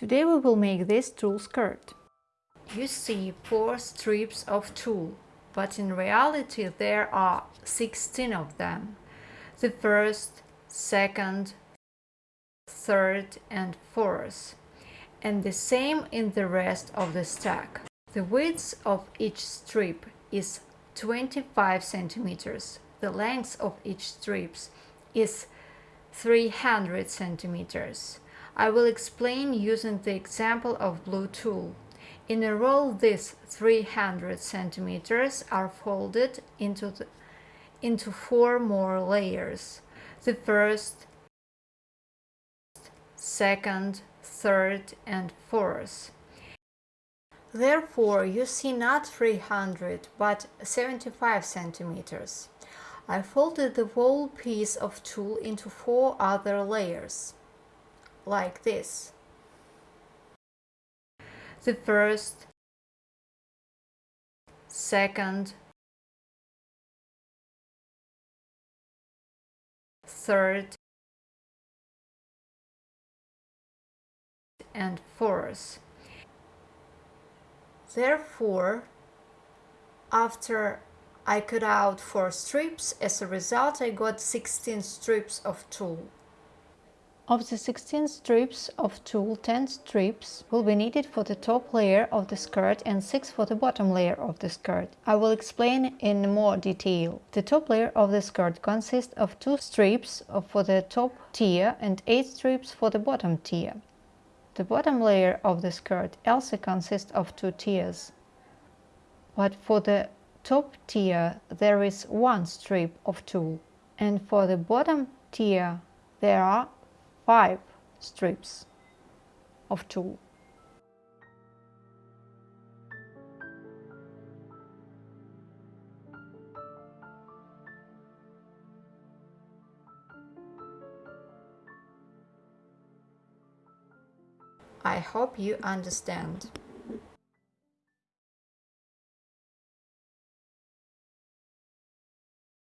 Today we will make this tulle skirt. You see four strips of tulle, but in reality there are 16 of them. The first, second, third and fourth, and the same in the rest of the stack. The width of each strip is 25 centimeters. The length of each strip is 300 centimeters. I will explain using the example of blue tulle. In a roll, these 300 centimeters are folded into, the, into four more layers. The first, second, third and fourth. Therefore, you see not 300 but 75 centimeters. I folded the whole piece of tulle into four other layers, like this. The first, second, third, and fourth. Therefore, after I cut out 4 strips, as a result I got 16 strips of tulle. Of the 16 strips of tulle, 10 strips will be needed for the top layer of the skirt and 6 for the bottom layer of the skirt. I will explain in more detail. The top layer of the skirt consists of 2 strips for the top tier and 8 strips for the bottom tier. The bottom layer of the skirt also consists of two tiers. But for the top tier there is one strip of tulle and for the bottom tier there are five strips of tulle. I hope you understand.